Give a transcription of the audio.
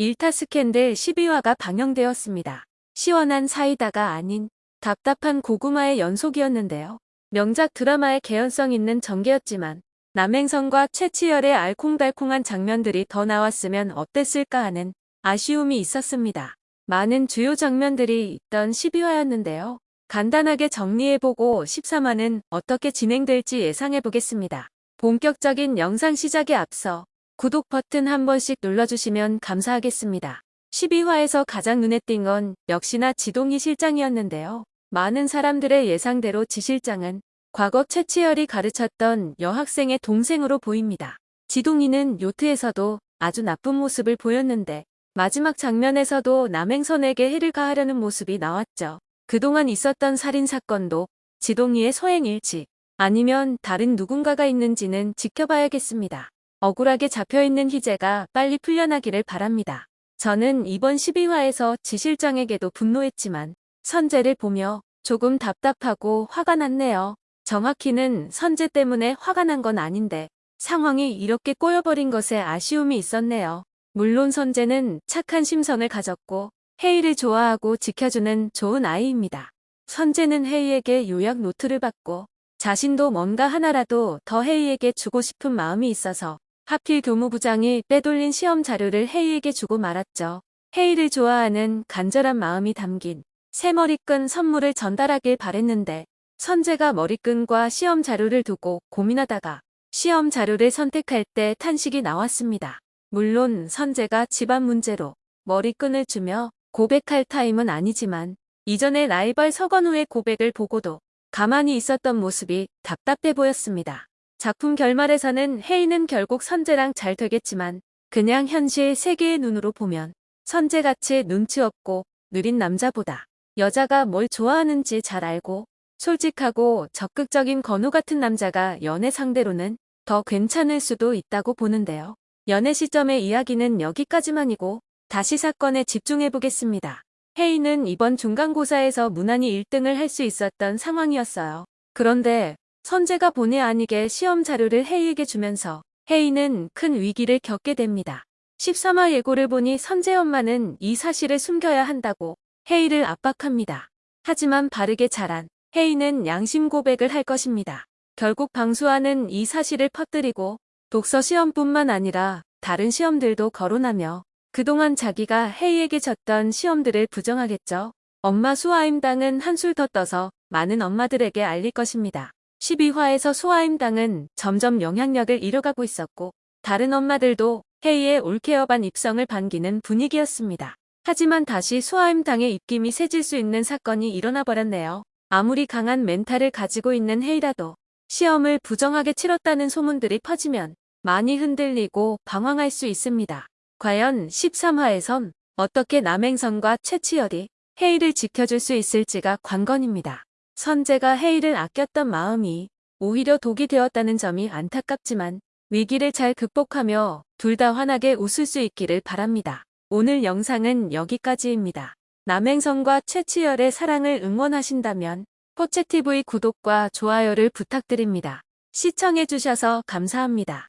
일타 스캔들 12화가 방영되었습니다. 시원한 사이다가 아닌 답답한 고구마의 연속이었는데요. 명작 드라마의 개연성 있는 전개였지만 남행선과 최치열의 알콩달콩한 장면들이 더 나왔으면 어땠을까 하는 아쉬움이 있었습니다. 많은 주요 장면들이 있던 12화였는데요. 간단하게 정리해보고 13화는 어떻게 진행될지 예상해보겠습니다. 본격적인 영상 시작에 앞서 구독 버튼 한 번씩 눌러주시면 감사하겠습니다. 12화에서 가장 눈에 띈 건 역시나 지동희 실장이었는데요. 많은 사람들의 예상대로 지 실장은 과거 최치열이 가르쳤던 여학생의 동생으로 보입니다. 지동희는 요트에서도 아주 나쁜 모습을 보였는데 마지막 장면에서도 남행선에게 해를 가하려는 모습이 나왔죠. 그동안 있었던 살인사건도 지동희의 소행일지 아니면 다른 누군가가 있는지는 지켜봐야겠습니다. 억울하게 잡혀있는 희재가 빨리 풀려나기를 바랍니다. 저는 이번 12화에서 지 실장에게도 분노했지만 선재를 보며 조금 답답하고 화가 났네요. 정확히는 선재 때문에 화가 난 건 아닌데 상황이 이렇게 꼬여버린 것에 아쉬움이 있었네요. 물론 선재는 착한 심성을 가졌고 헤이를 좋아하고 지켜주는 좋은 아이입니다. 선재는 헤이에게 요약 노트를 받고 자신도 뭔가 하나라도 더 헤이에게 주고 싶은 마음이 있어서 하필 교무부장이 빼돌린 시험 자료를 헤이에게 주고 말았죠. 헤이를 좋아하는 간절한 마음이 담긴 새 머리끈 선물을 전달하길 바랬는데 선재가 머리끈과 시험 자료를 두고 고민하다가 시험 자료를 선택할 때 탄식이 나왔습니다. 물론 선재가 집안 문제로 머리끈을 주며 고백할 타임은 아니지만 이전에 라이벌 서건우의 고백을 보고도 가만히 있었던 모습이 답답해 보였습니다. 작품 결말에서는 헤이는 결국 선재랑 잘 되겠지만 그냥 현실 세계의 눈으로 보면 선재같이 눈치 없고 느린 남자보다 여자가 뭘 좋아하는지 잘 알고 솔직하고 적극적인 건우 같은 남자가 연애 상대로는 더 괜찮을 수도 있다고 보는데요. 연애 시점의 이야기는 여기까지만이고 다시 사건에 집중해 보겠습니다. 헤이는 이번 중간고사에서 무난히 1등을 할 수 있었던 상황이었어요. 그런데 선재가 본의 아니게 시험 자료를 헤이에게 주면서 헤이는 큰 위기를 겪게 됩니다. 13화 예고를 보니 선재 엄마는 이 사실을 숨겨야 한다고 헤이를 압박합니다. 하지만 바르게 자란 헤이는 양심 고백을 할 것입니다. 결국 방수아는 이 사실을 퍼뜨리고 독서 시험뿐만 아니라 다른 시험들도 거론하며 그동안 자기가 헤이에게 졌던 시험들을 부정하겠죠. 엄마 수아임당은 한술 더 떠서 많은 엄마들에게 알릴 것입니다. 12화에서 수아임 당은 점점 영향력을 잃어가고 있었고 다른 엄마들도 헤이의 올케어반 입성을 반기는 분위기였습니다. 하지만 다시 수아임 당의 입김이 세질 수 있는 사건이 일어나 버렸네요. 아무리 강한 멘탈을 가지고 있는 헤이라도 시험을 부정하게 치렀다는 소문들이 퍼지면 많이 흔들리고 방황할 수 있습니다. 과연 13화에선 어떻게 남행선과 최치열이 헤이를 지켜줄 수 있을지가 관건입니다. 선재가 헤이를 아꼈던 마음이 오히려 독이 되었다는 점이 안타깝지만 위기를 잘 극복하며 둘 다 환하게 웃을 수 있기를 바랍니다. 오늘 영상은 여기까지입니다. 남행선과 최치열의 사랑을 응원하신다면 포채TV 구독과 좋아요를 부탁드립니다. 시청해주셔서 감사합니다.